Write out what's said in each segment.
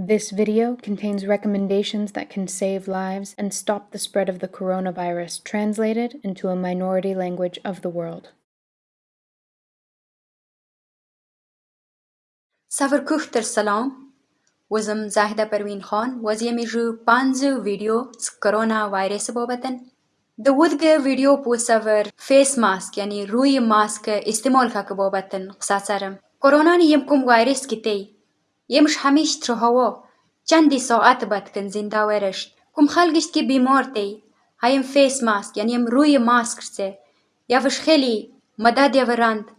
This video contains recommendations that can save lives and stop the spread of the coronavirus, translated into a minority language of the world. Savarkuchter salam. Wazam Zahida Parveen Khan was yemiju panzu video corona virus bobatan. The wudge video pusaver face mask yani rui mask istimal ka bobatan qsasaram. Corona ni yemkum virus kitay. يمش حميش ترهوا چندی ساعت بعد کن زنده ورشت کم خلقش که بیمار تی هایم فیس ماسک یعنی یم روی ماسک سه یافش خیلی مدد یورند وز دیگر خلقش به Եմ շհամիշ թրհովո, ճանդի սոատ բատկն զինդավերշտ, կում խալգիշտքի բիմորտեի, հայեմ ֆեյս մասկ, յան եմ ռույի մասկրցե, явышхելի, մադադյա վրանդ,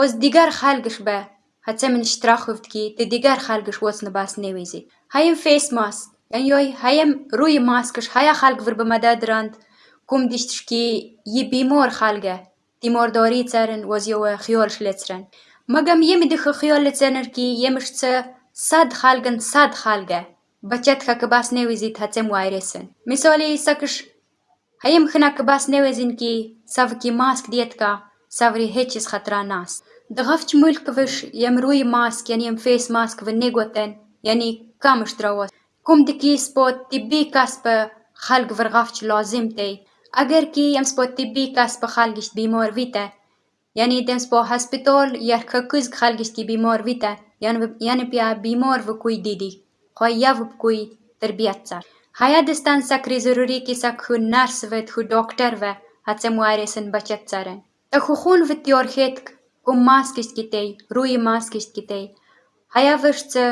ոս դիգար խալգշ բե, հացեմն շտրախովտքի, դե դիգար խալգշ ոս նբաս նևիզի, հայեմ ֆեյս մասկ, յան յոյ հայեմ ռույի մասկրշ, հայա խալգ վրբը մադադրանդ, կում դիշտշքի յի բիմոր խալգը, դիմոր դորի ծարն ոզ յոյ խյոլ շլեցրան, մագամ եմի դխը խյոլ լծենրքի, եմշ ծը ديتكا سافري هيتشس خطرا ناس دغفش ملك وش يمروي ماسك يعني يم فيس ماسك ونيغوتن يعني كامش دروس كم دكي سبوت تبي كاسب خلق فرغفش لازم تي اگر كي يم سبوت تبي كاسب خلقش بيمور فيتا يعني دم سبو هسپتال یا خکوز خلقش کی بیمار ویتا يعني بيا بيمار وكوي ديدي خويا وكوي تربيت صار هيا دستان سكري ضروري كي سك خو نرس ود Янпя бимор вкуй диди, хоя вкуй тербиятсар. Հայադստան սակրիզուրուրի կիսակխուն նարսվետ խու դոկտորվե հացեմուարեսն բաճացարեն։ Տխուխուն վտյոր հետք կում մասկիս գիտեի, ռույի մասկիս գիտեի։ Հայավշծը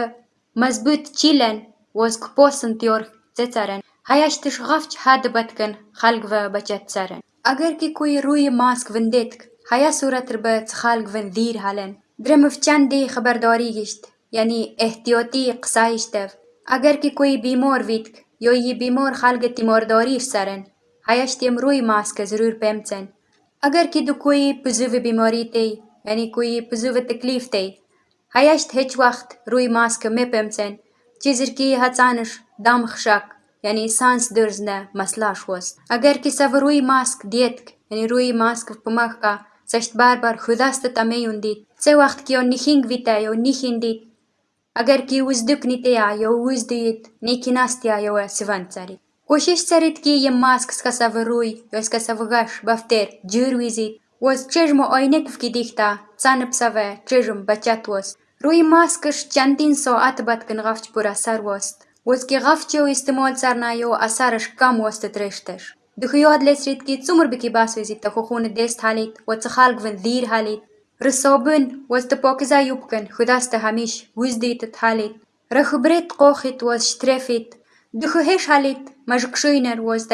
մզբուտ չիլեն ոսկ պոսն տյոր ծեցարեն։ Հայաշտիշ ղավչ հադը բատկն խալգվը բաճացարեն։ Ագերքի կույի ռույի մասկ վնդետք, հայասուրատրբը ծխալգվն դիր հալեն դրմվ չանդի խբարդորի գիշտ, յանի էհտիոտի կսա իշտև, ագեր կի կույ բիմոր վիտք, յոյի բիմոր խալգը տիմորդորի սարեն, հայաշտ եմ ռույ մասկը զրուր պեմցեն, ագեր կի դու կույ պզուվը բիմորի տեի, յանի կույ պզուվը տկլիվ տեի, հայաշտ հեչ վախտ ռույ մասկը մե պեմցեն, չիզրկի հացանշ դամ խշակ, յանի սանս դրզնը մասլաշ ոս, ագեր կի սավ ռույ մասկ դետք, յանի ռույ մասկ պմախ կա, Սաշտ բարբար խուդաստը տամեյ ունդիտ, Ttawɣeɣ-t-k yo nikindit, अगर की उजदुक nitya, yo uzdit, nikinastya yo svancarit. Кошиш царитки еммаск скасавыруй, yo скасавыгаш бафтер, джирвизит, Воз чежмо ойнек вкидихта, цаныпсаве, чежым бачат воз. Руй маскыш чантинсо атбаткын гавч пура сар вост. Возки гавчо истымол царнайо, а сарыш кам вост трештеш. Духио адлесритки цумрбики басвизит, тахохуны дест халит, воцехалгвен дир халит. وتخالق فن ذير هاليت رصابن وستبوكزا يبكن خداست هميش وزديت تحاليت رخبريت قوخت وز شترفت دخو هش هاليت مجكشوينر وز